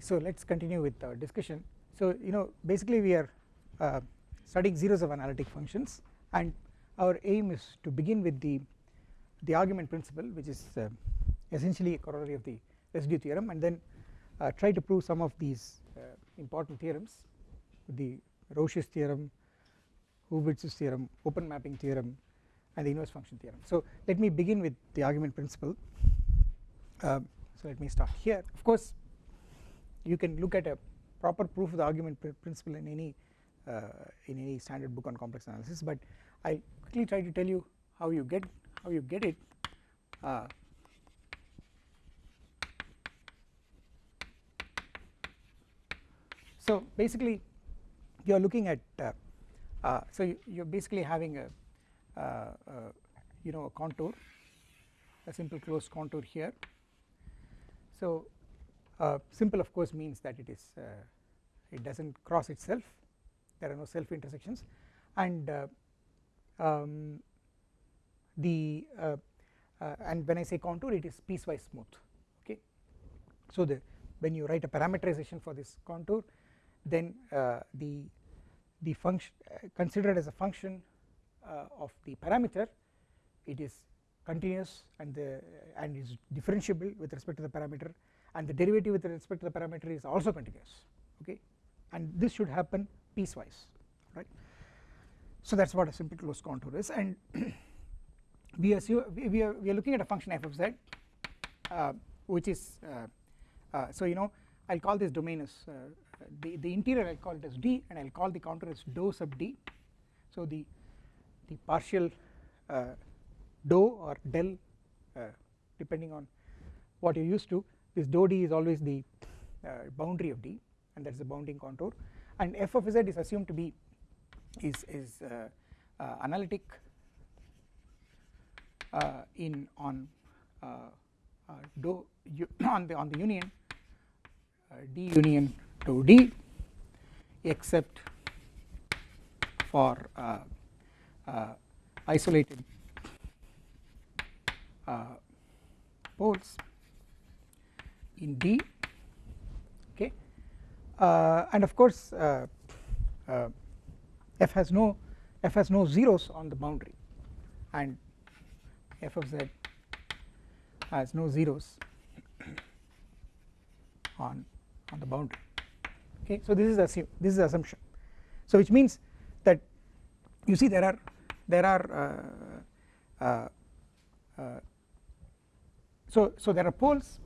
so let us continue with our discussion. So you know basically we are uh, studying zeros of analytic functions and our aim is to begin with the the argument principle which is uh, essentially a corollary of the residue theorem and then uh, try to prove some of these uh, important theorems the Rouché's theorem, Hurwitz's theorem, open mapping theorem and the inverse function theorem. So let me begin with the argument principle. Uh, so let me start here. Of course you can look at a proper proof of the argument principle in any uh, in any standard book on complex analysis but I will quickly try to tell you how you get how you get it. Uh, so basically you are looking at uh, uh, so you, are basically having a uh, uh, you know a contour a simple closed contour here. So uh, simple of course means that it is uh, it does not cross itself. There are no self intersections. And uh, um, the and when I say contour it is piecewise smooth. Okay. So the when you write a parameterization for this contour then the the function considered as a function of the parameter it is continuous and the and is differentiable with respect to the parameter and the derivative with respect to the parameter is also continuous okay? And this should happen piecewise right? So that is what a simple closed contour is. And we assume we are we are looking at a function f of z uh, which is uh, uh, so you know I will call this domain as uh, the the interior I will call it as d and I will call the contour as dou sub d. So the the partial uh, dou or del uh, depending on what you are used to this dou d is always the uh, boundary of d and that is the bounding contour. And f of z is assumed to be is is uh, uh, analytic uh, in on dou on the on the union d union dou d except for isolated poles in D okay? Uh, and of course uh, uh, f has no f has no zeros on the boundary. And f of z has no zeros on on the boundary okay? So this is assume this is assumption. So which means that you see there are there are uh, uh, uh, so so there are poles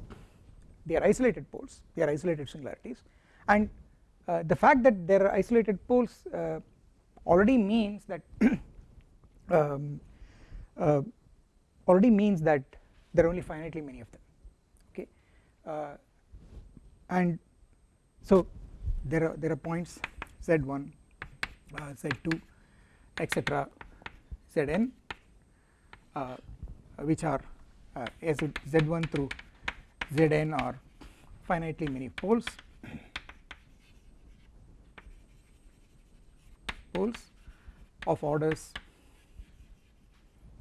they are isolated poles they are isolated singularities. And uh, the fact that there are isolated poles uh, already means that um, uh, already means that there are only finitely many of them okay? Uh, and so there are there are points z1 uh, z2 etc zn uh, which are uhhh, z1 through Zn are finitely many poles. Poles of orders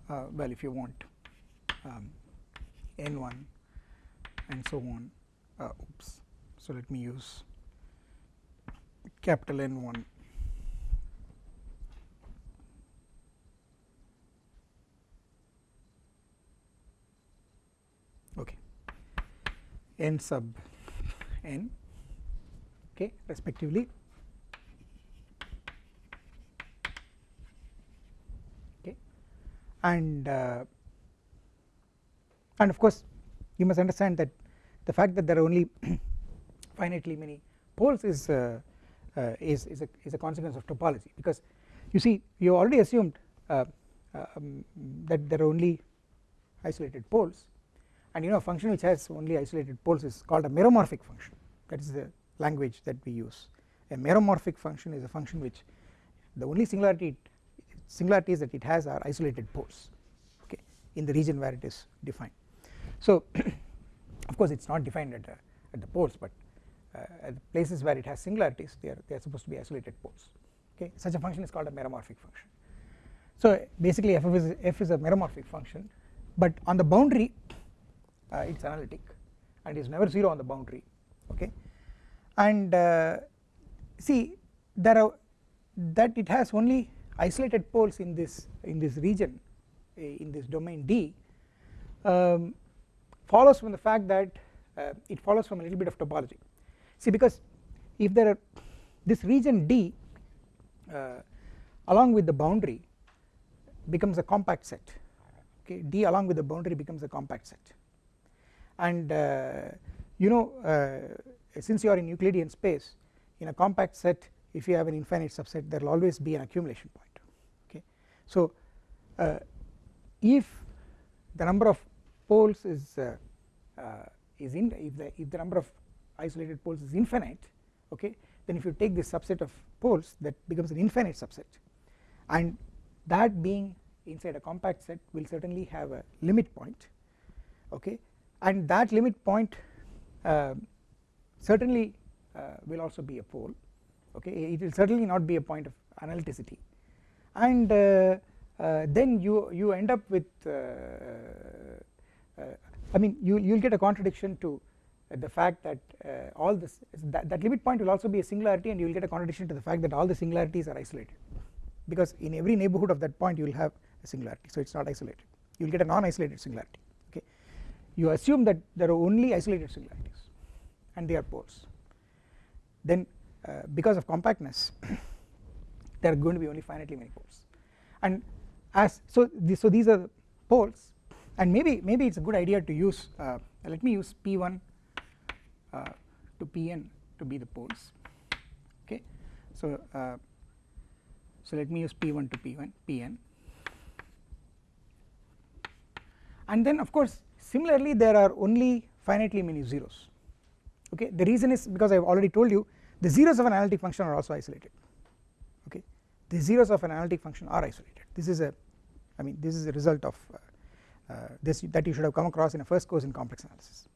uh, well if you want um, n1 and so on uh, oops so let me use capital N1 n sub n okay respectively. Okay. And uh, and of course you must understand that the fact that there are only finitely many poles is uh, uh, is is a, is a consequence of topology. Because you see you already assumed uh, um, that there are only isolated poles and you know a function which has only isolated poles is called a meromorphic function. That is the language that we use. A meromorphic function is a function which the only singularity singularities that it has are isolated poles okay in the region where it is defined. So of course it is not defined at, at the poles but uh, places where it has singularities they are they are supposed to be isolated poles okay. Such a function is called a meromorphic function. So basically f is f is a meromorphic function but on the boundary it is analytic and is never 0 on the boundary okay? And uh, see there are that it has only isolated poles in this in this region in this domain D um, follows from the fact that uh, it follows from a little bit of topology. See because if there are this region D uh, along with the boundary becomes a compact set okay? D along with the boundary becomes a compact set and uh, you know uh, since you are in Euclidean space in a compact set if you have an infinite subset there will always be an accumulation point okay? So uh, if the number of poles is is in if the if the number of isolated poles is infinite okay then if you take this subset of poles that becomes an infinite subset. And that being inside a compact set will certainly have a limit point okay and that limit point uh, certainly uh, will also be a pole. Okay? It will certainly not be a point of analyticity. And uh, uh, then you you end up with uh, uh, I mean you you will get a contradiction to the fact that all this that, that limit point will also be a singularity and you will get a contradiction to the fact that all the singularities are isolated. Because in every neighbourhood of that point you will have a singularity. So it is not isolated. You will get a non-isolated singularity you assume that there are only isolated singularities and they are poles. Then uh, because of compactness there are going to be only finitely many poles. And as so so these are poles and maybe maybe it's a good idea to use uh, let me use p1 uh, to pn to be the poles. Okay? So uh, so let me use p1 to p1 pn and then of course similarly there are only finitely many zeros. Okay? The reason is because I have already told you the zeros of an analytic function are also isolated. Okay? The zeros of an analytic function are isolated. This is a I mean this is a result of uh, uh, this that you should have come across in a first course in complex analysis.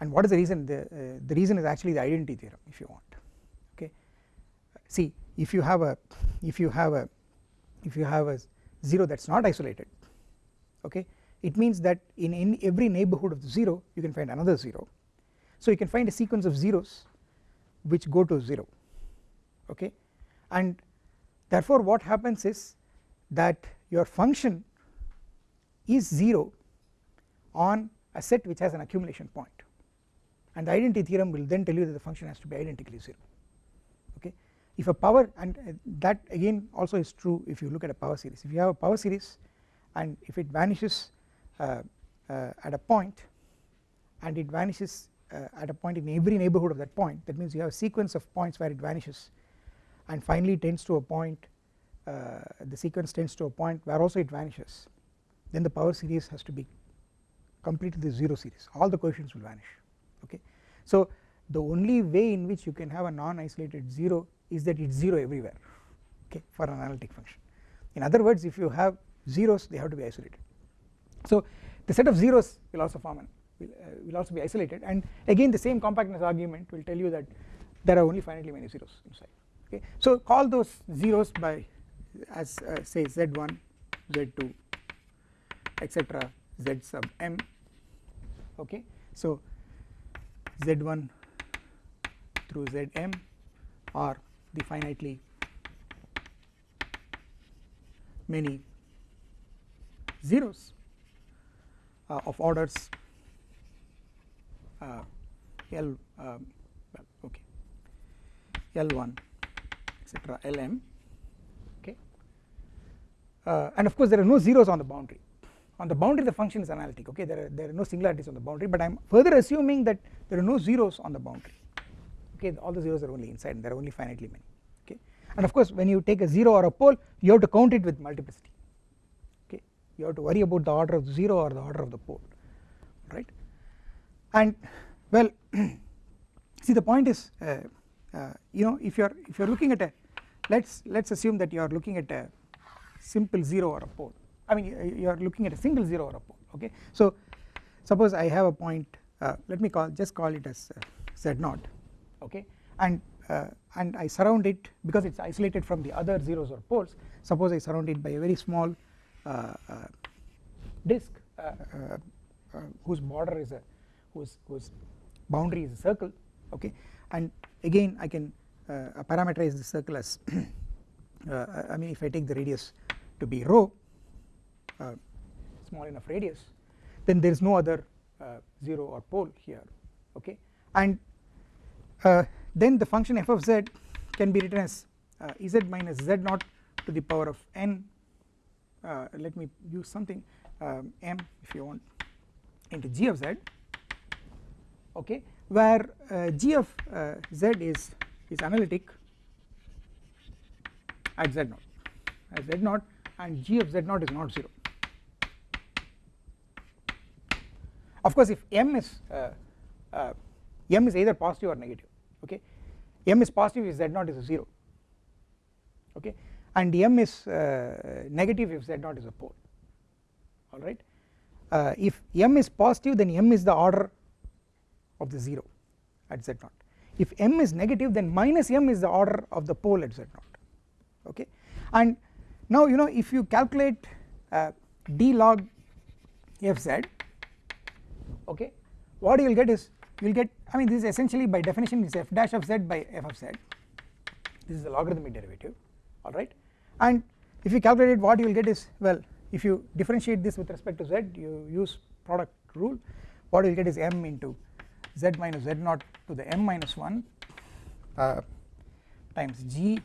And what is the reason? The, uh, the reason is actually the identity theorem if you want. Okay? See if you have a if you have a if you have a 0 that is not isolated okay it means that in, in every neighbourhood of the 0 you can find another 0 so you can find a sequence of zeros which go to 0 okay? And therefore what happens is that your function is 0 on a set which has an accumulation point. And the identity theorem will then tell you that the function has to be identically 0 okay? If a power and uh, that again also is true if you look at a power series. If you have a power series and if it vanishes at a point and it vanishes uh, at a point in every neighbourhood of that point. That means you have a sequence of points where it vanishes and finally tends to a point uh, the sequence tends to a point where also it vanishes. Then the power series has to be completely the 0 series. All the coefficients will vanish okay. So the only way in which you can have a non-isolated 0 is that it is 0 everywhere okay for an analytic function. In other words if you have zeros they have to be isolated so the set of zeros will also form an will, uh, will also be isolated. And again the same compactness argument will tell you that there are only finitely many zeros inside. Okay? So call those zeros by as uh, say z1 z2 etc z sub m. Okay? So z1 through zm are the finitely many zeros of orders. Uh, L well okay. L1 etc Lm uh, and of course there are no zeros on the boundary. On the boundary the function is analytic okay. There are, there are no singularities on the boundary but I am further assuming that there are no zeros on the boundary okay. All the zeros are only inside and there are only finitely many okay. And of course when you take a 0 or a pole you have to count it with multiplicity. okay you have to worry about the order of the 0 or the order of the pole right? And well see the point is uh, uh, you know if you are if you are looking at a let's let's assume that you are looking at a simple 0 or a pole. I mean you are looking at a single 0 or a pole okay. So suppose I have a point uh, let me call just call it as uh, z 0 okay? And uh, and I surround it because it is isolated from the other zeros or poles suppose I surround it by a very small disk uh, uh, whose border is a whose whose boundary is a circle okay? And again I can parameterize the circle as I mean if I take the radius to be rho small enough radius then there is no other 0 or pole here okay? And uh, then the function f of z can be written as uh, z minus z naught to the power of n uh, let me use something um, m if you want into g of z okay where uh, g of uh, z is is analytic at z naught at z naught and g of z naught is not 0 of course if m is uh, uh, m is either positive or negative okay m is positive if z naught is a 0 okay and m is uh, negative if z naught is a pole. Alright uh, if m is positive then m is the order of the 0 at z naught. If m is negative then minus m is the order of the pole at z naught. Okay? And now you know if you calculate uh, d log fz okay what you will get is you will get I mean this is essentially by definition is f dash of z by f of z. This is the logarithmic derivative. Alright and if you calculate it what you will get is well if you differentiate this with respect to z you use product rule what you will get is m into z minus z naught to the m minus 1 uh, times g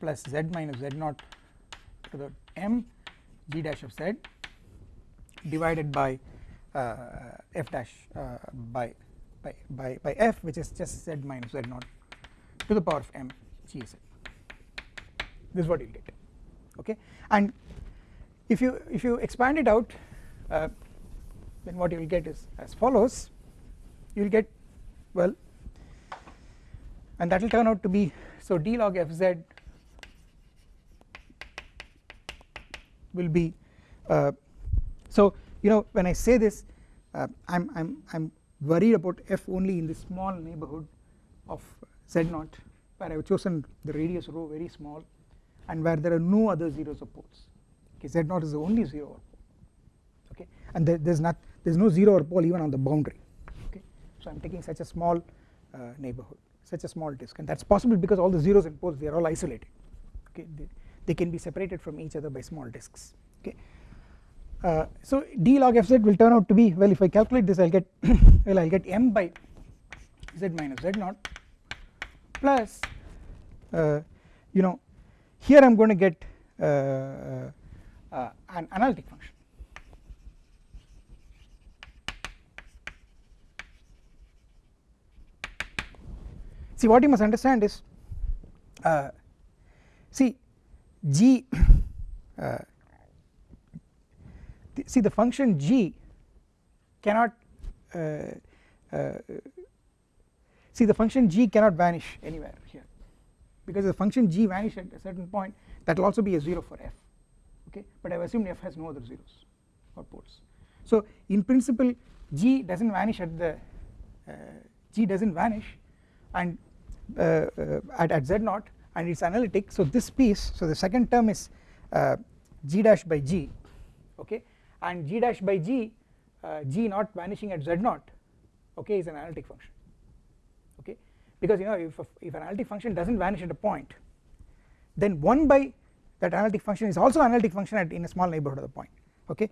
plus z minus z naught to the m g dash of z divided by uh, f dash uh, by, by, by, by f which is just z minus z naught to the power of m g z this is what you will get. Okay? And if you if you expand it out uh, then what you will get is as follows. You will get well and that will turn out to be so d log fz will be uh, so you know when I say this uh, I'm I'm I'm worried about f only in this small neighborhood of z naught where I have chosen the radius rho very small and where there are no other zeros or poles okay z naught is the only zero or pole okay and there, there's not there's no zero or pole even on the boundary. Okay so I'm taking such a small uh, neighborhood such a small disk and that's possible because all the zeros and poles they are all isolated. Okay they, they can be separated from each other by small disks. Okay uh, so d log fz will turn out to be well if I calculate this I will get well I will get m by z minus z naught plus uh, you know here I am going to get uh, uh, an analytic function. See what you must understand is uh, see g see the function g cannot uh, uh, see the function g cannot vanish anywhere here because the function g vanish at a certain point that will also be a 0 for f okay? But I have assumed f has no other zeros or poles. So in principle g does not vanish at the uh, g does not vanish and uh, uh, at, at z naught and it is analytic. So this piece so the second term is uh, g dash by g okay? And g dash by g uh, g not vanishing at z naught okay is an analytic function because you know if, if an analytic function does not vanish at a point then 1 by that analytic function is also analytic function at in a small neighborhood of the point okay?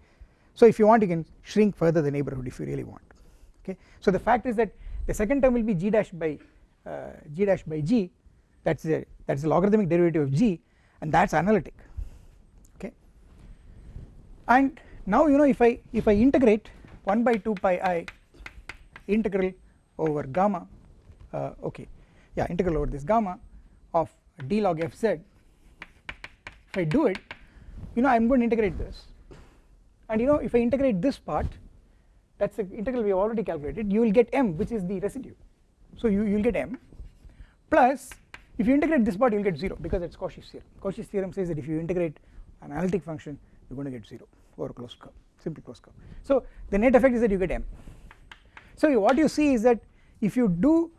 So if you want you can shrink further the neighborhood if you really want okay? So the fact is that the second term will be g dash by uh, g dash by g. That's the that's the logarithmic derivative of g and that's analytic okay? And now you know if I if I integrate 1 by 2 pi i integral over gamma uh, okay. Yeah integral over this gamma of d log fz if I do it you know I am going to integrate this. And you know if I integrate this part that is the integral we have already calculated you will get m which is the residue. So you will get m plus if you integrate this part you will get 0 because it is Cauchy's theorem. Cauchy's theorem says that if you integrate an analytic function you are going to get 0 over a closed curve simple closed curve. So the net effect is that you get m. So what you see is that if you do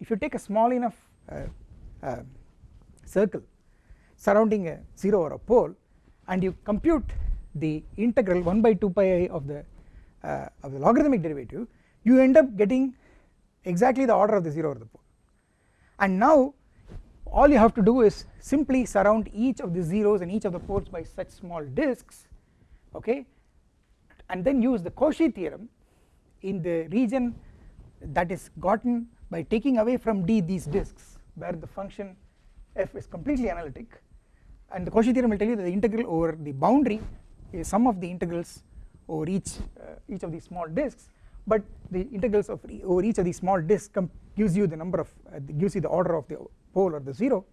if you take a small enough uh, uh, circle surrounding a 0 or a pole and you compute the integral 1 by 2 pi i of the uh, of the logarithmic derivative you end up getting exactly the order of the 0 or the pole. And now all you have to do is simply surround each of the zeros and each of the poles by such small disks okay and then use the Cauchy theorem in the region that is gotten by taking away from D these disks where the function f is completely analytic. And the Cauchy theorem will tell you that the integral over the boundary is sum of the integrals over each uh, each of these small disks. But the integrals of over each of these small disks gives you the number of uh, gives you the order of the pole or the 0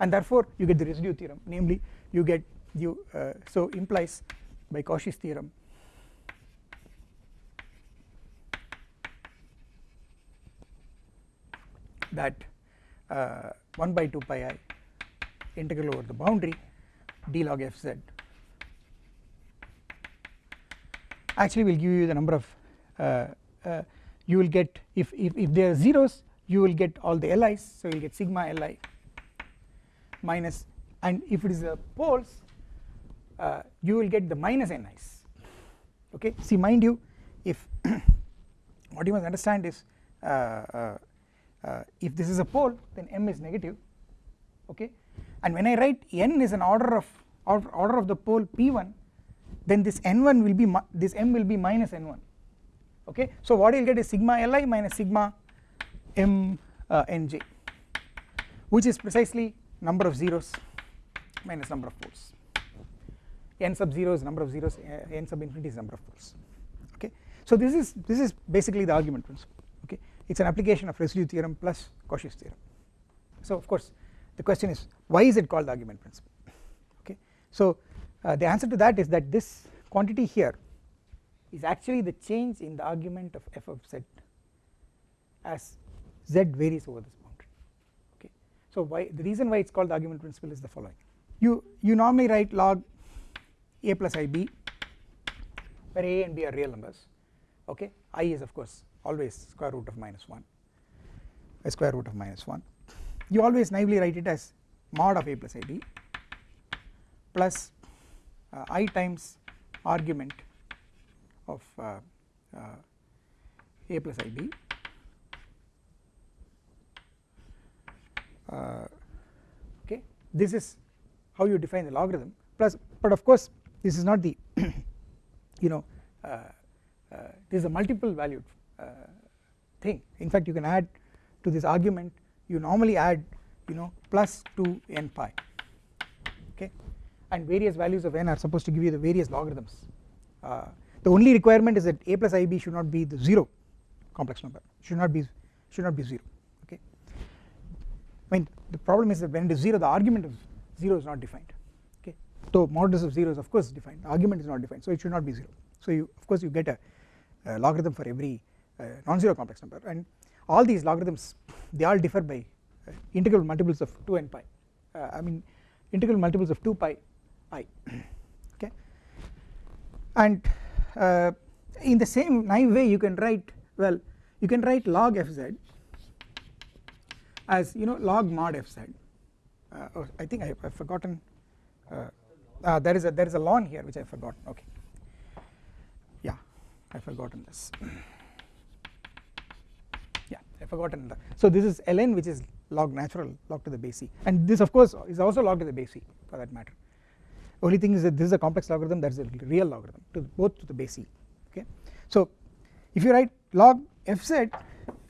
and therefore you get the residue theorem. Namely you get you uh, so implies by Cauchy's theorem that uh, 1 by 2 pi i integral over the boundary d log f z. Actually will give you the number of uh, uh, you will get if, if, if there are zeros you will get all the li's. So you will get sigma li minus and if it is a poles uh, you will get the minus ni's okay? See mind you if what you must understand is uh, if this is a pole then m is negative okay? And when I write n is an order of order of the pole p1 then this n1 will be this m will be minus n1 okay? So what you will get is sigma li minus sigma m uh, nj which is precisely number of zeros minus number of poles. N sub 0 is number of zeros uh, n sub infinity is number of poles okay? So this is this is basically the argument principle it is an application of residue theorem plus Cauchy's theorem. So of course the question is why is it called the argument principle? Okay. So uh, the answer to that is that this quantity here is actually the change in the argument of f of z as z varies over this boundary. Okay. So why the reason why it is called the argument principle is the following. You you normally write log a plus ib where a and b are real numbers. Okay. I is of course always square root of minus 1 a square root of minus 1 you always naively write it as mod of a plus ib plus uh, i times argument of uh, uh, a plus ib uh, okay. This is how you define the logarithm plus but of course this is not the you know uh, uh, this is a multiple valued thing. In fact you can add to this argument you normally add you know plus 2 n pi okay? And various values of n are supposed to give you the various logarithms. Uh, the only requirement is that a plus ib should not be the 0 complex number should not be should not be 0 okay? I mean the problem is that when it is 0 the argument of 0 is not defined okay? So modulus of 0 is of course defined. The argument is not defined so it should not be 0 so you of course you get a, a logarithm for every non-zero complex number. And all these logarithms they all differ by uh, integral multiples of 2 and pi. Uh, I mean integral multiples of 2 pi i okay? And uh, in the same naive way you can write well you can write log fz as you know log mod fz uh, oh, I think I have forgotten uh, uh, there is a there is a ln here which I have forgotten. Okay. Yeah I have forgotten this I forgotten so this is ln which is log natural log to the base c. And this of course is also log to the base c for that matter. Only thing is that this is a complex logarithm that is a real logarithm to both to the base c okay? So if you write log fz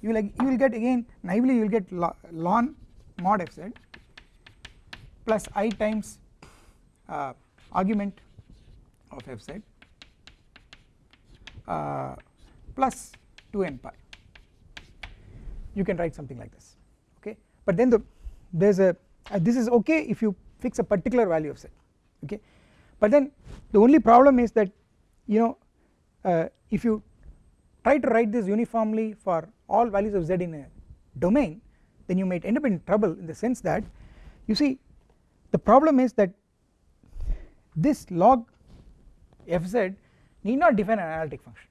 you will you will get again naively you will get ln mod fz plus i times uh, argument of fz uh, plus 2 n pi you can write something like this okay? But then the there is a uh, this is okay if you fix a particular value of z okay? But then the only problem is that you know uh, if you try to write this uniformly for all values of z in a domain then you might end up in trouble in the sense that you see the problem is that this log fz need not define an analytic function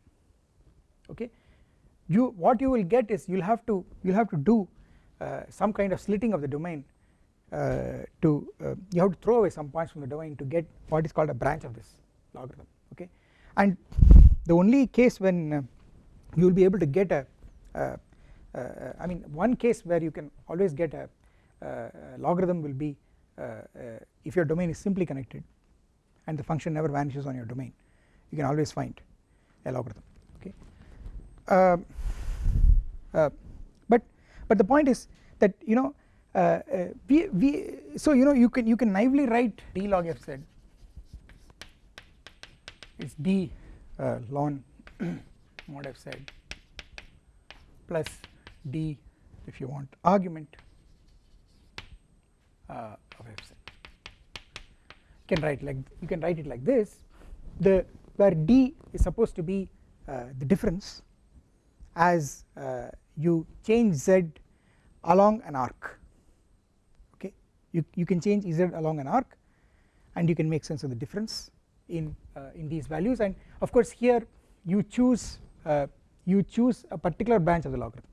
okay you what you will get is you will have to you will have to do uh, some kind of slitting of the domain uh, to uh, you have to throw away some points from the domain to get what is called a branch of this logarithm okay? And the only case when uh, you will be able to get a uh, uh, I mean one case where you can always get a, logarithm will be if your domain is simply connected and the function never vanishes on your domain you can always find a logarithm okay um, but but the point is that you know uh, uh, we, we so you know you can you can naively write d log f z. Is d uh, ln mod f z plus d if you want argument uh, of f z. You can write like you can write it like this. The where d is supposed to be uh, the difference as uh, you change z along an arc. Okay? You, you can change z along an arc and you can make sense of the difference in uh, in these values. And of course here you choose uh, you choose a particular branch of the logarithm.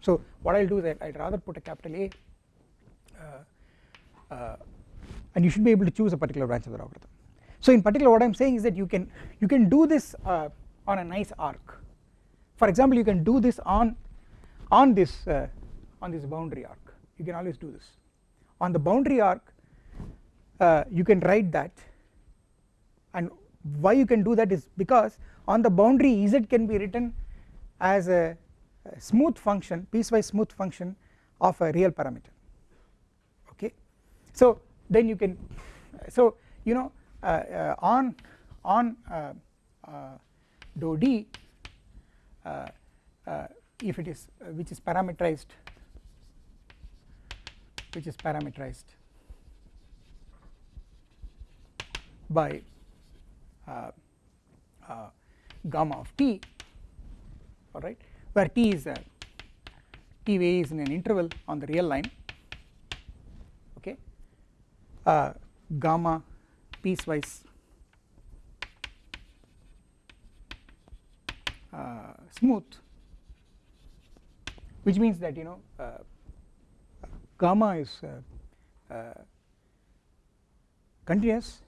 So what I will do is I would rather put a capital A uh, uh, and you should be able to choose a particular branch of the logarithm. So in particular what I am saying is that you can you can do this uh, on a nice arc for example you can do this on on this uh, on this boundary arc. You can always do this. On the boundary arc uh, you can write that. And why you can do that is because on the boundary z can be written as a, a smooth function piecewise smooth function of a real parameter. Okay? So then you can so you know uh, uh, on on uh, uh dou d if it is which is parameterized which is parameterized by uh, uh, gamma of t alright where t is a t varies in an interval on the real line okay uh, gamma piecewise smooth. Which means that you know uh, gamma is uh, uh, continuous.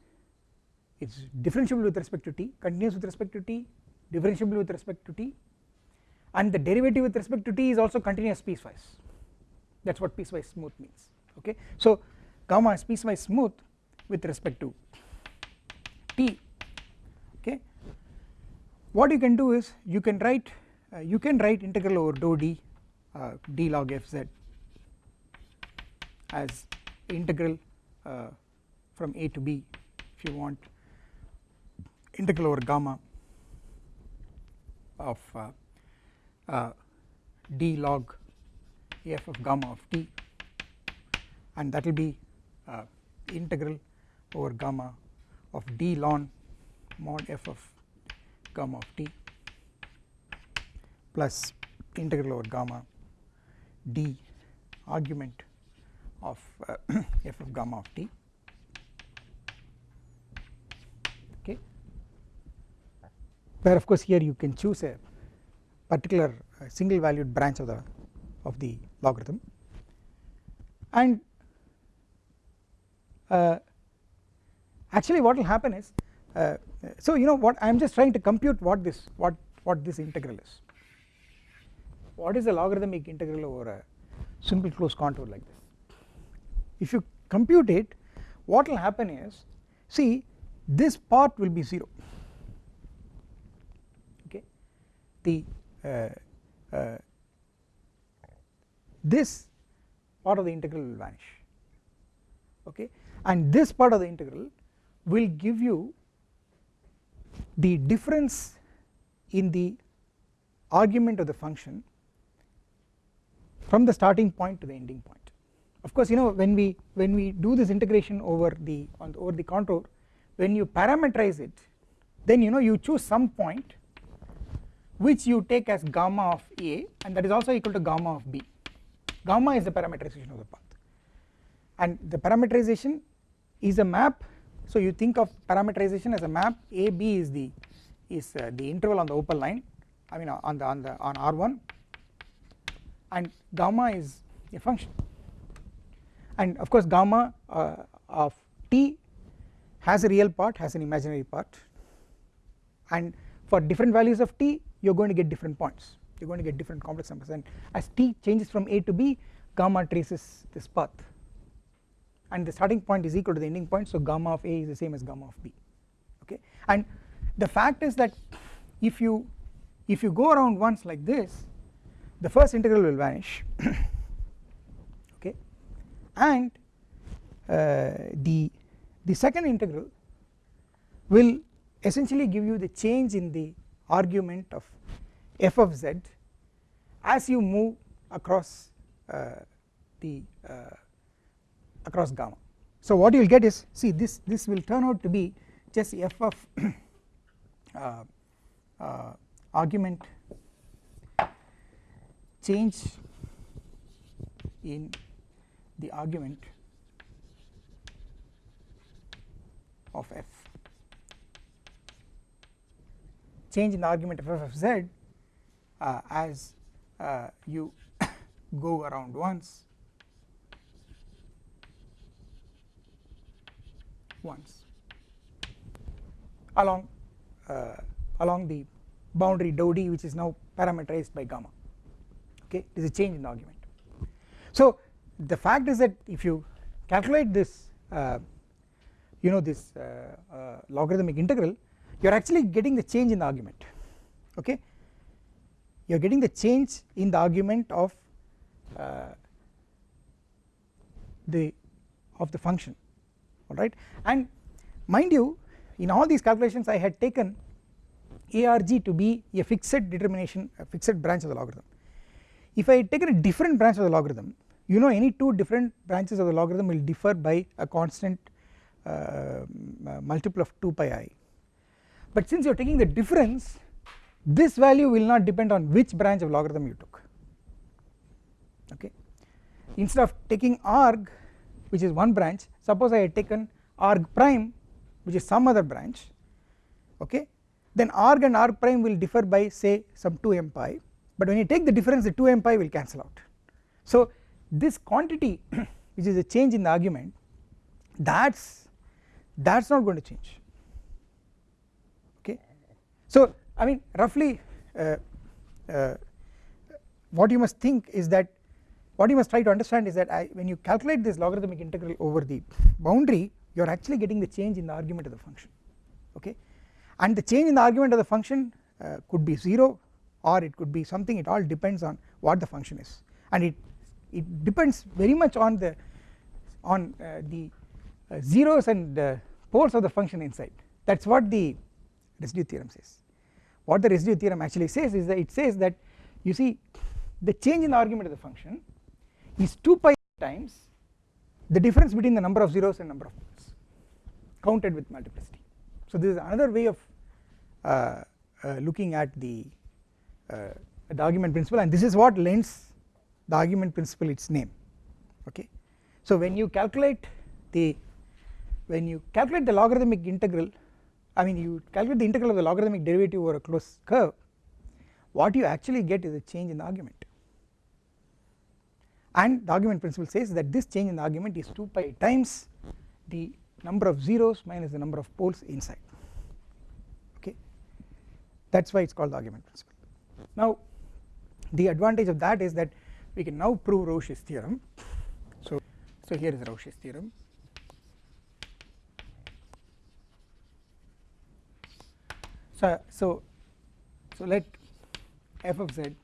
It is differentiable with respect to t continuous with respect to t differentiable with respect to t. And the derivative with respect to t is also continuous piecewise. That is what piecewise smooth means okay. So gamma is piecewise smooth with respect to t what you can do is you can write uh, you can write integral over dou d uh, d log f z as integral uh, from a to b if you want. Integral over gamma of uh, uh, d log f of gamma of t. And that will be uh, integral over gamma of d ln mod f of gamma of t plus integral over gamma d argument of uh, f of gamma of t. Okay. Where of course here you can choose a particular uh, single valued branch of the of the logarithm. And uh, actually what will happen is uh, so you know what I am just trying to compute what this what what this integral is. What is the logarithmic integral over a simple closed contour like this? If you compute it what will happen is see this part will be 0 okay? The uh, uh, this part of the integral will vanish. Okay? And this part of the integral will give you the difference in the argument of the function from the starting point to the ending point. Of course you know when we when we do this integration over the on the, over the contour when you parameterize it then you know you choose some point which you take as gamma of a and that is also equal to gamma of b. Gamma is the parameterization of the path. And the parameterization is a map so you think of parameterization as a map a b is the is uh, the interval on the opal line I mean on the on the on r1 and gamma is a function. And of course gamma uh, of t has a real part has an imaginary part. And for different values of t you are going to get different points. You are going to get different complex numbers. And as t changes from a to b gamma traces this path and the starting point is equal to the ending point so gamma of a is the same as gamma of b okay? And the fact is that if you if you go around once like this the first integral will vanish okay? And uh, the the second integral will essentially give you the change in the argument of f of z as you move across uh, the uh, across gamma. So what you will get is see this this will turn out to be just f of uh, uh, argument change in the argument of f. Change in the argument of f of z uh, as uh, you go around once once. Along uh, along the boundary dou d which is now parameterized by gamma. Okay this is a change in the argument. So the fact is that if you calculate this uh, you know this uh, uh, logarithmic integral you are actually getting the change in the argument. Okay? You are getting the change in the argument of uh, the of the function alright and mind you in all these calculations I had taken ARG to be a fixed determination a fixed branch of the logarithm. If I had taken a different branch of the logarithm you know any two different branches of the logarithm will differ by a constant uh, multiple of 2 pi i. But since you are taking the difference this value will not depend on which branch of logarithm you took. Okay? Instead of taking arg which is one branch suppose I had taken arg prime which is some other branch okay then arg and arg prime will differ by say some 2 m pi but when you take the difference the 2 m pi will cancel out. So this quantity which is a change in the argument that's that's not going to change okay. So I mean roughly uh, uh, what you must think is that what you must try to understand is that I, when you calculate this logarithmic integral over the boundary you are actually getting the change in the argument of the function okay? And the change in the argument of the function uh, could be 0 or it could be something. It all depends on what the function is. And it it depends very much on the on uh, the uh, zeros and poles of the function inside. That is what the residue theorem says. What the residue theorem actually says is that it says that you see the change in the argument of the function is 2 pi times the difference between the number of zeros and number of poles counted with multiplicity. So this is another way of uh, uh, looking at the uh, the argument principle and this is what lends the argument principle its name okay? So when you calculate the when you calculate the logarithmic integral I mean you calculate the integral of the logarithmic derivative over a closed curve what you actually get is a change in the argument and the argument principle says that this change in the argument is 2 pi times the number of zeros minus the number of poles inside. Okay? That is why it is called the argument principle. Now the advantage of that is that we can now prove Rouché's theorem. So so here is Rouché's theorem. So so so let f of z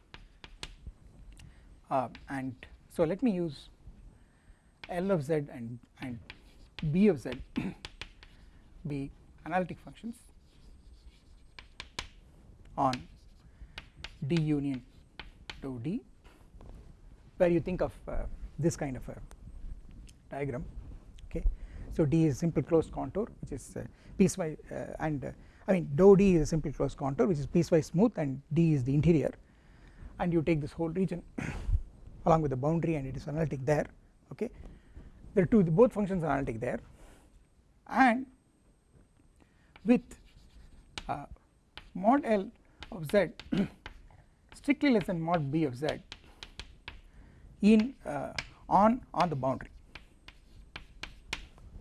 uh, and so let me use L of z and and B of z be analytic functions on D union dou D where you think of uh, this kind of a diagram okay? So D is simple closed contour which is uh, piecewise uh, and uh, I mean dou D is a simple closed contour which is piecewise smooth and D is the interior. And you take this whole region along with the boundary and it is analytic there okay? Are two both functions are analytic there. And with uh, mod L of z strictly less than mod B of z in uh, on on the boundary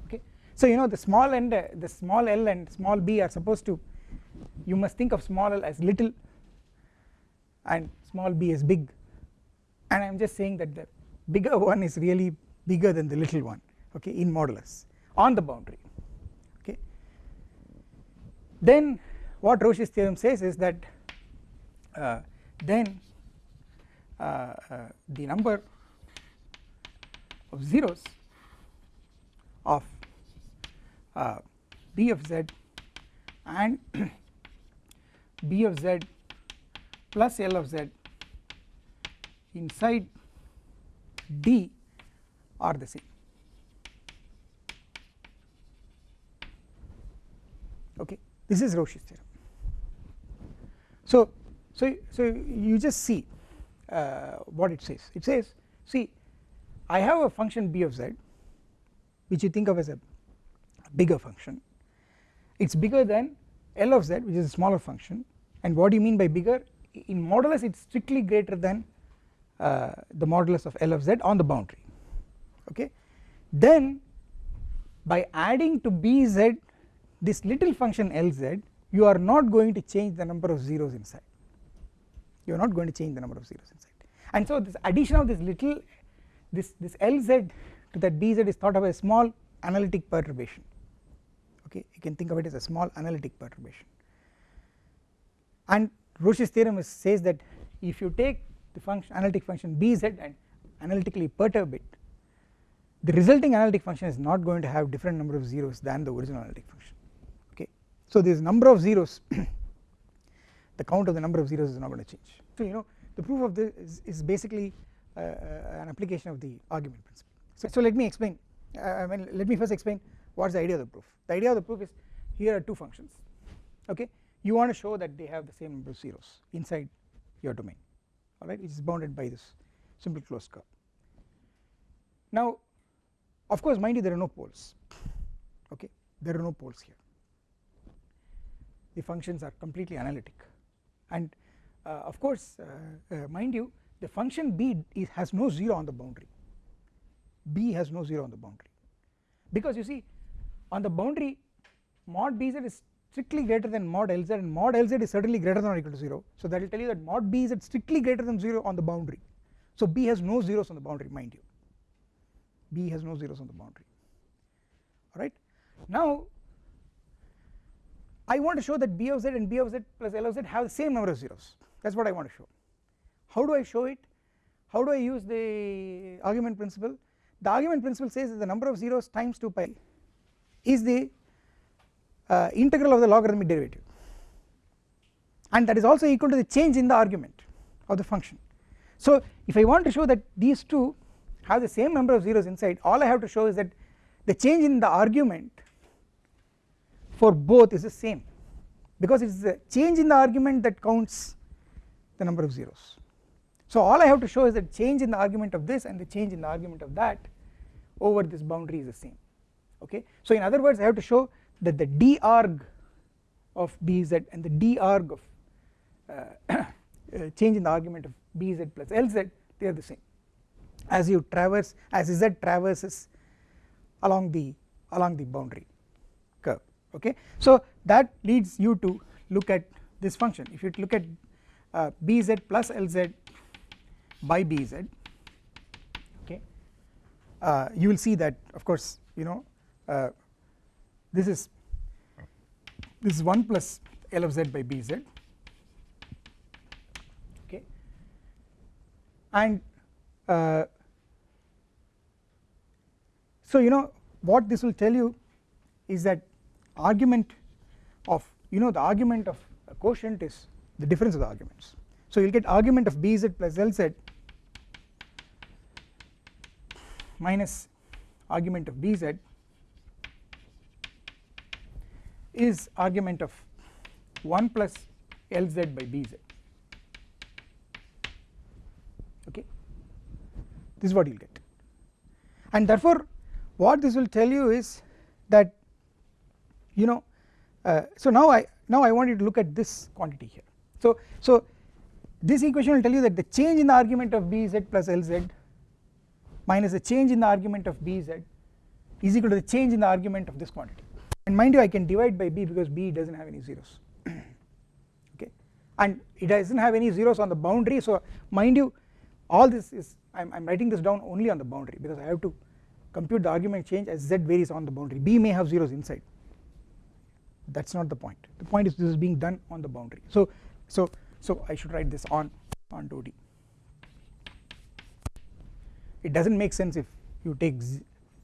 okay? So you know the small end uh, the small l and small b are supposed to you must think of small l as little and small b as big and I am just saying that the bigger one is really bigger than the little one okay in modulus on the boundary okay. Then what Rouché's theorem says is that uh, then uh, uh, the number of zeros of uh, b of z and b of z plus L of z inside D are the same. Okay this is Rouché's theorem. So so so you just see uh, what it says. It says see I have a function b of z which you think of as a bigger function. It is bigger than L of z which is a smaller function. And what do you mean by bigger? In modulus it is strictly greater than uh, the modulus of L of z on the boundary okay? Then by adding to bz this little function Lz you are not going to change the number of zeros inside. You are not going to change the number of zeros inside. And so this addition of this little this this Lz to that bz is thought of as a small analytic perturbation okay? You can think of it as a small analytic perturbation. And Rouché's theorem is, says that if you take the function analytic function bz and analytically perturb it the resulting analytic function is not going to have different number of zeros than the original analytic function. Okay? So this number of zeros the count of the number of zeros is not going to change. So you know the proof of this is, is basically uh, uh, an application of the argument principle. So, so let me explain uh, I mean let me first explain what is the idea of the proof. The idea of the proof is here are two functions. Okay? You want to show that they have the same number of zeros inside your domain alright which is bounded by this simple closed curve now of course mind you there are no poles. Okay? There are no poles here. The functions are completely analytic. And uh, of course uh, uh, mind you the function b is, has no 0 on the boundary. B has no 0 on the boundary. Because you see on the boundary mod bz is strictly greater than mod Lz and mod Lz is certainly greater than or equal to 0 so that will tell you that mod B is at strictly greater than 0 on the boundary. So B has no zeros on the boundary mind you. B has no zeros on the boundary. Alright now I want to show that B of z and B of z plus L of z have the same number of zeros. That is what I want to show. How do I show it? How do I use the argument principle? The argument principle says that the number of zeros times 2 pi is the uh, integral of the logarithmic derivative. And that is also equal to the change in the argument of the function. So if I want to show that these two have the same number of zeros inside all I have to show is that the change in the argument for both is the same because it is the change in the argument that counts the number of zeros. So all I have to show is that change in the argument of this and the change in the argument of that over this boundary is the same okay? So in other words I have to show that the d arg of bz and the d arg of uh, uh, change in the argument of bz plus lz they are the same. As you traverse as z traverses along the along the boundary curve okay? So that leads you to look at this function. If you look at uh, bz plus lz by bz okay uh, you will see that of course you know uh, this is this is 1 plus L of z by bz okay. And uh, so you know what this will tell you is that argument of you know the argument of a quotient is the difference of the arguments. So you will get argument of bz plus lz minus argument of bz is argument of 1 plus Lz by Bz okay? This is what you will get. And therefore what this will tell you is that you know uh, so now I now I want you to look at this quantity here. So so this equation will tell you that the change in the argument of Bz plus Lz minus the change in the argument of bz is equal to the change in the argument of this quantity and mind you I can divide by b because b does not have any zeros. Okay? And it does not have any zeros on the boundary. So mind you all this is I am writing this down only on the boundary because I have to compute the argument change as z varies on the boundary. B may have zeros inside. That is not the point. The point is this is being done on the boundary. So so so I should write this on on 2d it does not make sense if you take z,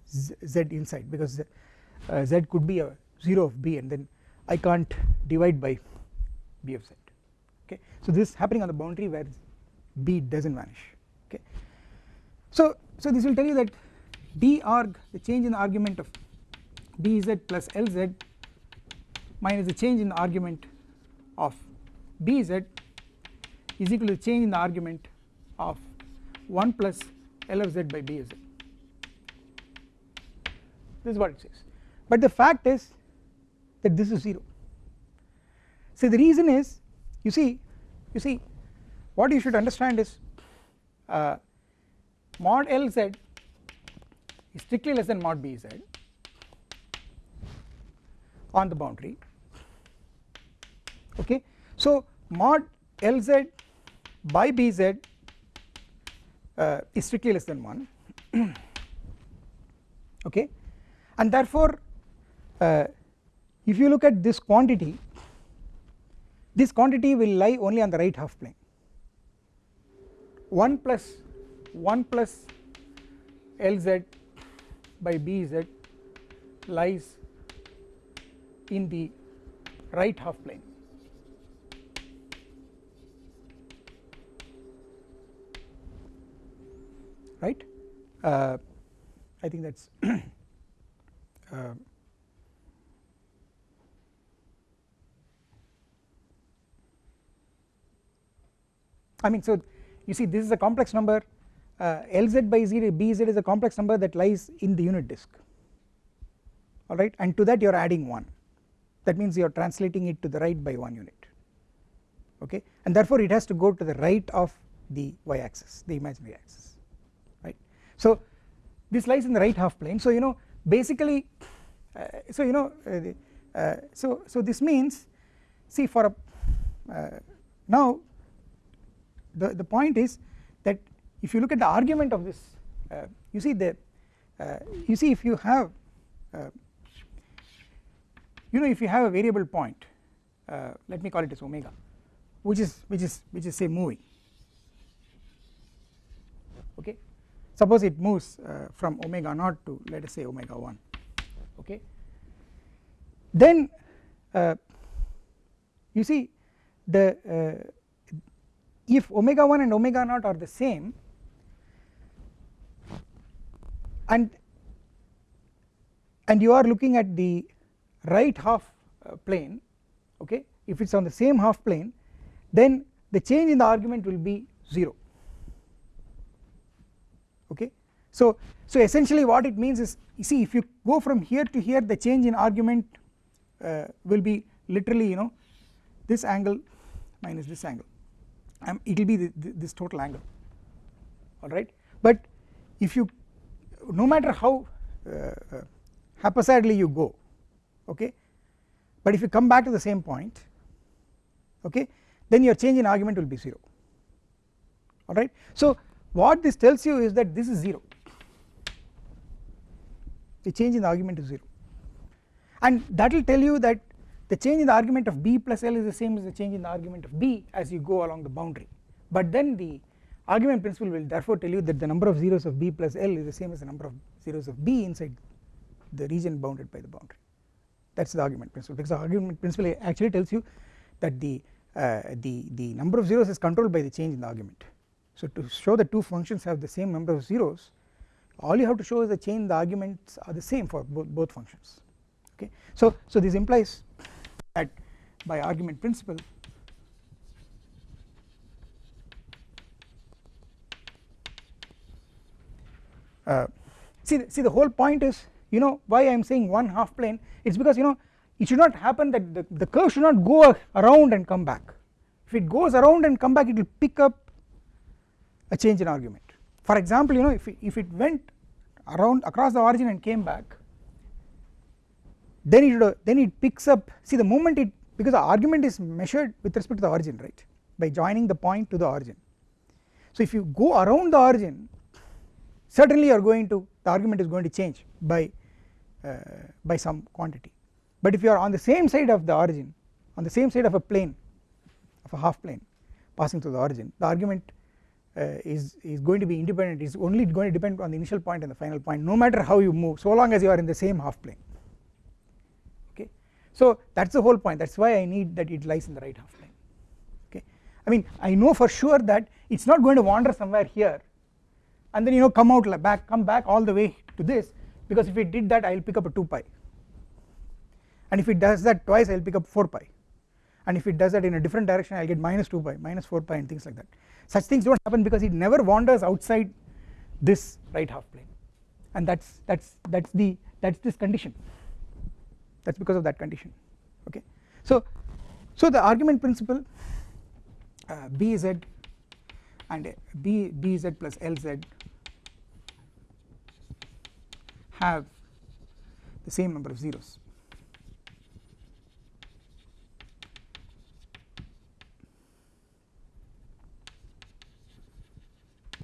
z, z inside because uh, z could be a 0 of b and then I can't divide by b of z okay? So this is happening on the boundary where b does not vanish okay? So so this will tell you that d arg the change in the argument of bz plus lz minus the change in the argument of bz is equal to the change in the argument of 1 plus L of z by b of z. This is what it says but the fact is that this is 0 see the reason is you see you see what you should understand is uh, mod Lz is strictly less than mod Bz on the boundary. Okay? So mod Lz by Bz uh, is strictly less than 1 okay? And therefore uh, if you look at this quantity this quantity will lie only on the right half plane. 1 plus 1 plus Lz by Bz lies in the right half plane. Right? Uh, I think that is uh, I mean so you see this is a complex number. Uh, Lz by z Bz is a complex number that lies in the unit disk. Alright and to that you are adding 1 that means you are translating it to the right by 1 unit. Okay? And therefore it has to go to the right of the y axis the imaginary axis. Right? So this lies in the right half plane. So you know basically uh, so you know uh, the, uh, so so this means see for a uh, now the the point is that if you look at the argument of this uh, you see the uh, you see if you have you know if you have a variable point let me call it as omega which is which is which is say moving. Okay? Suppose it moves uh, from omega naught to let us say omega 1 okay? Then uh, you see the uh, if omega 1 and omega naught are the same and and you are looking at the right half uh, plane okay if it is on the same half plane then the change in the argument will be 0 okay? So so essentially what it means is you see if you go from here to here the change in argument uh, will be literally you know this angle minus this angle um, it will be the, the, this total angle. Alright but if you no matter how uh, haphazardly you go okay? But if you come back to the same point okay? Then your change in argument will be 0 alright. So what this tells you is that this is 0 the change in the argument is 0 and that will tell you that the change in the argument of b plus l is the same as the change in the argument of b as you go along the boundary. But then the argument principle will therefore tell you that the number of zeros of b plus l is the same as the number of zeros of b inside the region bounded by the boundary. That is the argument principle. Because the argument principle actually tells you that the uh, the the number of zeros is controlled by the change in the argument. So to show that two functions have the same number of zeros all you have to show is the change the arguments are the same for both, both functions. Okay? So so this implies that by argument principle uh, see the, see the whole point is you know why I am saying one half plane it is because you know it should not happen that the, the curve should not go around and come back. If it goes around and come back it will pick up a change in argument. For example you know if, if it went around across the origin and came back then it then it picks up see the moment it because the argument is measured with respect to the origin right? By joining the point to the origin. So if you go around the origin certainly you are going to the argument is going to change by uh, by some quantity. But if you are on the same side of the origin on the same side of a plane of a half plane passing through the origin the argument uh, is is going to be independent is only going to depend on the initial point and the final point no matter how you move so long as you are in the same half plane so that is the whole point. That is why I need that it lies in the right half plane okay? I mean I know for sure that it is not going to wander somewhere here and then you know come out like back come back all the way to this because if it did that I will pick up a 2 pi. And if it does that twice I will pick up 4 pi. And if it does that in a different direction I will get minus 2 pi minus 4 pi and things like that. Such things do not happen because it never wanders outside this right half plane. And that's that's that's the that's this condition that's because of that condition. Okay. So so the argument principle uh, bz and b bz plus lz have the same number of zeros.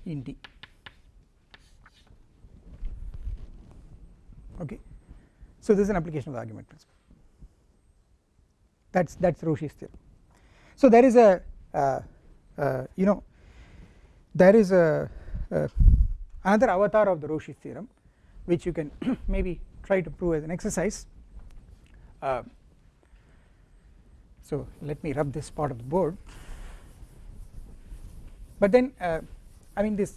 In D. Okay so this is an application of the argument principle. That's that's Cauchy's theorem. So there is a uh, uh, you know there is a uh, another avatar of the Cauchy's theorem which you can maybe try to prove as an exercise. Uh, so let me rub this part of the board. But then uh, I mean this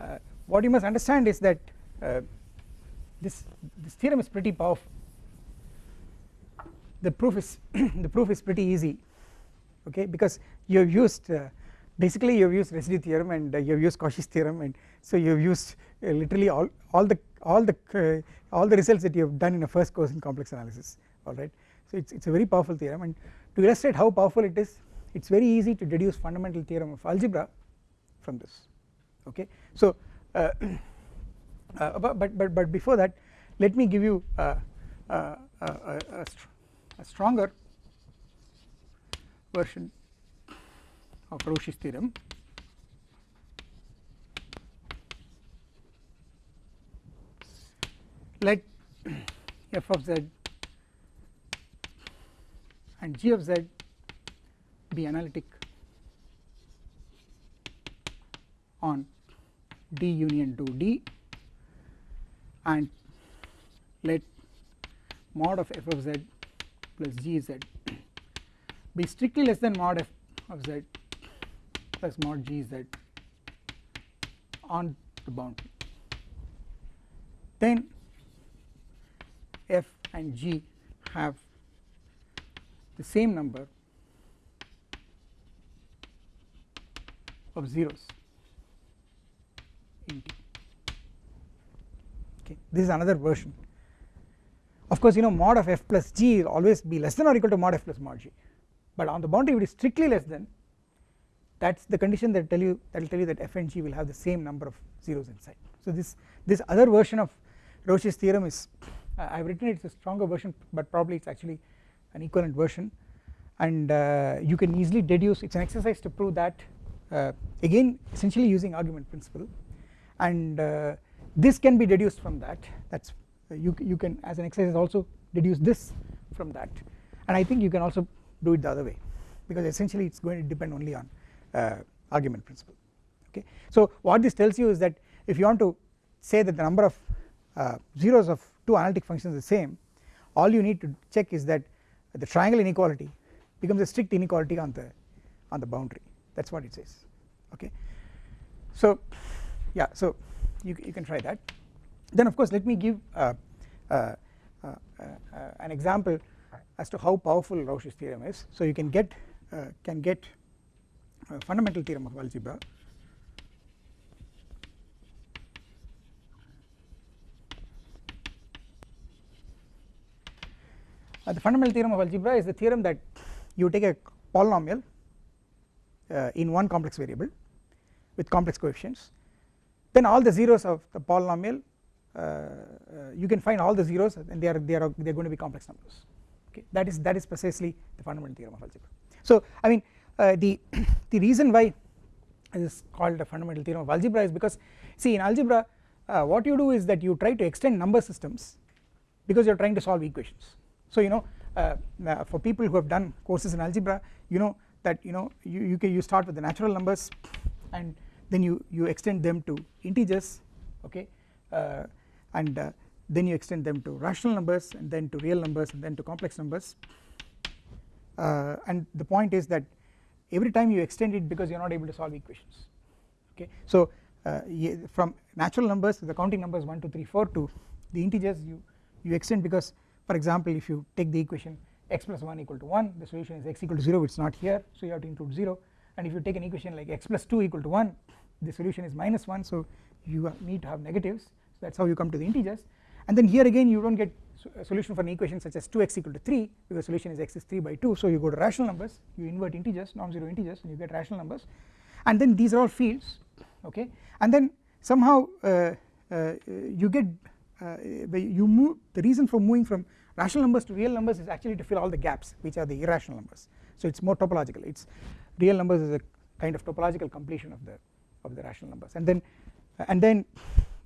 uh, what you must understand is that this this theorem is pretty powerful. The proof is the proof is pretty easy okay because you have used uh, basically you have used residue theorem and uh, you have used Cauchy's theorem and so you have used uh, literally all all the all the uh, all the results that you have done in a first course in complex analysis alright so it's it's a very powerful theorem and to illustrate how powerful it is it's very easy to deduce fundamental theorem of algebra from this okay? So uh, uh, but, but but before that let me give you a, a, a, a stronger version of Cauchy's theorem. Let f of z and g of z be analytic on D union to D and let mod of f of z plus g z be strictly less than mod f of z plus mod g z on the boundary. Then f and g have the same number of zeros okay this is another version. Of course you know mod of f plus g will always be less than or equal to mod f plus mod g. But on the boundary it is strictly less than. That is the condition that tell you that will tell you that f and g will have the same number of zeros inside. So this this other version of Cauchy's theorem is uh, I have written it is a stronger version but probably it is actually an equivalent version. And uh, you can easily deduce it is an exercise to prove that uh, again essentially using argument principle. And uh, this can be deduced from that. That is uh, you, you can as an exercise also deduce this from that. And I think you can also do it the other way because essentially it is going to depend only on uh, argument principle. Okay. So what this tells you is that if you want to say that the number of uh, zeros of two analytic functions is the same all you need to check is that the triangle inequality becomes a strict inequality on the on the boundary. That is what it says. Okay. So yeah so you, you can try that. Then of course let me give uh, uh, uh, uh an example as to how powerful Cauchy's theorem is. So you can get uh, can get a fundamental theorem of algebra. Uh, the fundamental theorem of algebra is the theorem that you take a polynomial uh, in one complex variable with complex coefficients then all the zeros of the polynomial uh, uh, you can find all the zeros and they are they are they are going to be complex numbers. Okay that is that is precisely the fundamental theorem of algebra. So I mean uh, the the reason why it is called a fundamental theorem of algebra is because see in algebra uh, what you do is that you try to extend number systems because you are trying to solve equations. So you know uh, uh, for people who have done courses in algebra you know that you know you you, can, you start with the natural numbers and then you you extend them to integers okay? Uh, and uh, then you extend them to rational numbers and then to real numbers and then to complex numbers. Uh, and the point is that every time you extend it because you are not able to solve equations okay? So uh, from natural numbers the counting numbers 1 2 3 4 to the integers you you extend because for example if you take the equation x plus 1 equal to 1 the solution is x equal to 0 it is not here so you have to include 0 and if you take an equation like x plus 2 equal to 1 the solution is minus 1 so you need to have negatives. So that is how you come to the integers. And then here again you do not get a solution for an equation such as 2x equal to 3 because solution is x is 3 by 2 so you go to rational numbers you invert integers non-zero integers and you get rational numbers. And then these are all fields okay? And then somehow uh, uh, you get uh, you move the reason for moving from rational numbers to real numbers is actually to fill all the gaps which are the irrational numbers. So it is more topological. It is real numbers is a kind of topological completion of the of the rational numbers. And then and then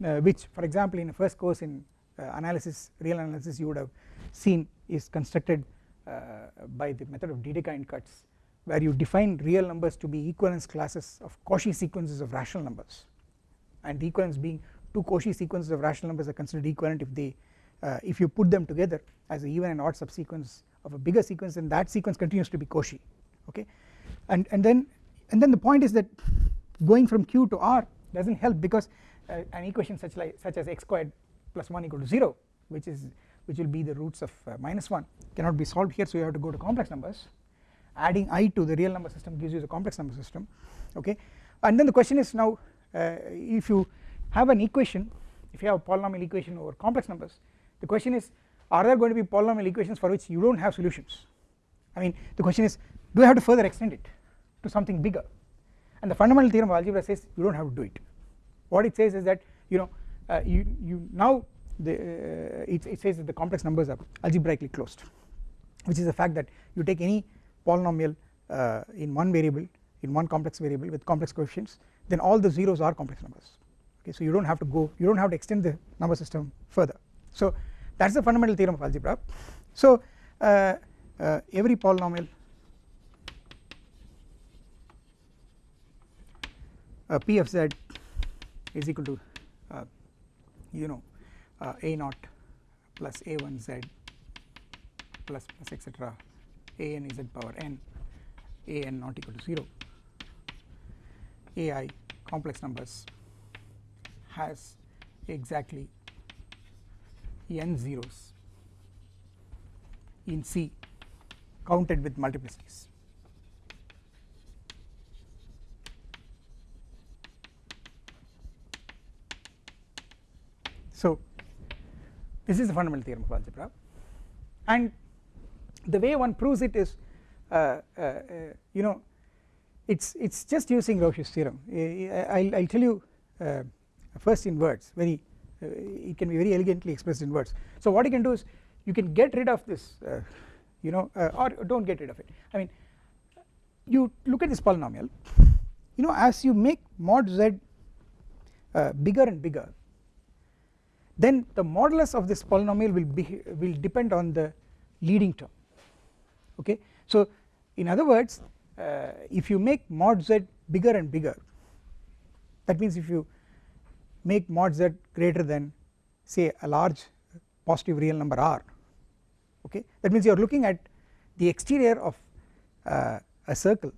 uh, which for example in the first course in uh, analysis real analysis you would have seen is constructed uh, by the method of Dedekind cuts where you define real numbers to be equivalence classes of Cauchy sequences of rational numbers. And the equivalence being two Cauchy sequences of rational numbers are considered equivalent if they uh, if you put them together as even and odd subsequence of a bigger sequence then that sequence continues to be Cauchy okay? And and then and then the point is that going from q to r does not help because uh, an equation such like such as x squared plus 1 equal to 0 which is which will be the roots of uh, minus 1 cannot be solved here. So you have to go to complex numbers. Adding i to the real number system gives you the complex number system. Okay? And then the question is now uh, if you have an equation if you have a polynomial equation over complex numbers the question is are there going to be polynomial equations for which you do not have solutions? I mean the question is do I have to further extend it to something bigger and the fundamental theorem of algebra says you do not have to do it. What it says is that you know uh, you you now the uh, it, it says that the complex numbers are algebraically closed which is the fact that you take any polynomial uh, in one variable in one complex variable with complex coefficients then all the zeros are complex numbers. Okay so you do not have to go you do not have to extend the number system further. So that is the fundamental theorem of algebra. So uh, uh, every polynomial uh, p of z is equal to you know uh, a naught plus a1 z plus plus etc a n z power n a n not equal to 0 a i complex numbers has exactly n zeros in C counted with multiplicities So this is the fundamental theorem of algebra. And the way one proves it is uh, uh, uh, you know it's it's just using Rouché's theorem. I'll, I'll tell you uh, first in words very uh, it can be very elegantly expressed in words. So what you can do is you can get rid of this uh, you know or don't get rid of it. I mean you look at this polynomial. You know as you make mod z bigger and bigger then the modulus of this polynomial will be will depend on the leading term. Okay? So in other words uh, if you make mod z bigger and bigger that means if you make mod z greater than say a large positive real number r okay? That means you are looking at the exterior of uh, a circle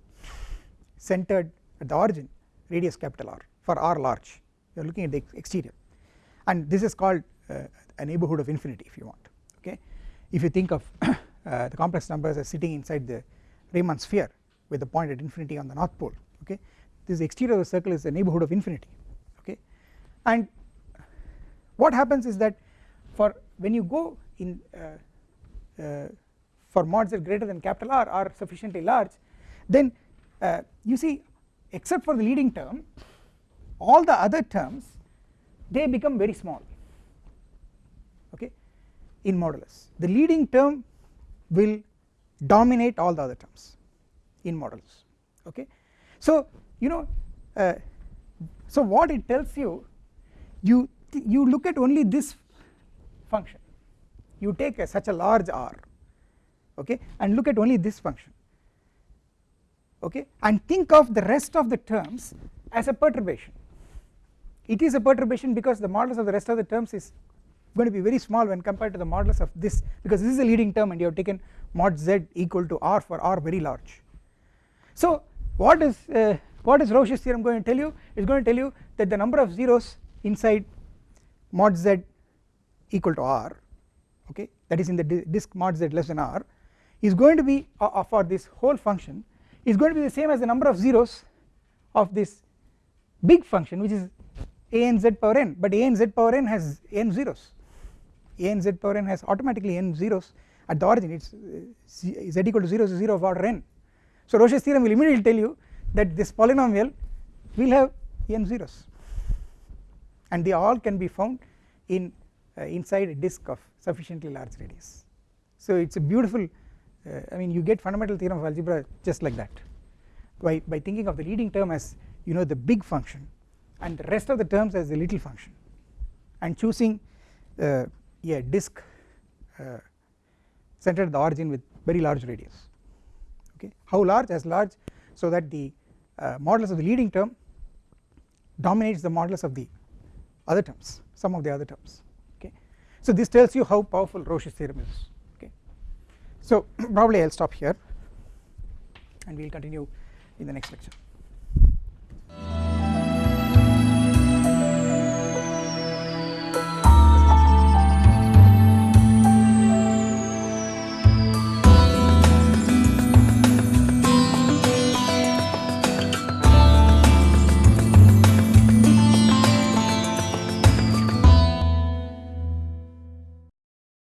centered at the origin radius capital R for r large. You are looking at the exterior and this is called uh, a neighbourhood of infinity if you want okay? If you think of uh, the complex numbers as sitting inside the Riemann sphere with the point at infinity on the north pole okay? This exterior of the circle is a neighbourhood of infinity okay? And what happens is that for when you go in uh, uh, for mods that greater than capital R are sufficiently large then uh, you see except for the leading term all the other terms they become very small okay in modulus. The leading term will dominate all the other terms in modulus okay. So you know uh, so what it tells you you you look at only this function. You take a, such a large r okay and look at only this function okay and think of the rest of the terms as a perturbation it is a perturbation because the modulus of the rest of the terms is going to be very small when compared to the modulus of this because this is a leading term and you have taken mod z equal to r for r very large. So what is uh, what is Rouché's theorem going to tell you? It is going to tell you that the number of zeros inside mod z equal to r okay that is in the disk mod z less than r is going to be uh, uh, for this whole function is going to be the same as the number of zeros of this big function which is a n z power n but a n z power n has n zeros. A n z power n has automatically n zeros. At the origin it is uh, z equal to 0 is 0 of order n. So Rouché's theorem will immediately tell you that this polynomial will have n zeros. And they all can be found in uh, inside a disk of sufficiently large radius. So it is a beautiful uh, I mean you get fundamental theorem of algebra just like that. By, by thinking of the leading term as you know the big function and the rest of the terms as the little function. And choosing uh, a disk uh, centered at the origin with very large radius. Okay? How large? As large so that the uh, modulus of the leading term dominates the modulus of the other terms some of the other terms. Okay? So this tells you how powerful Rouché's theorem is. Okay? So probably I will stop here and we will continue in the next lecture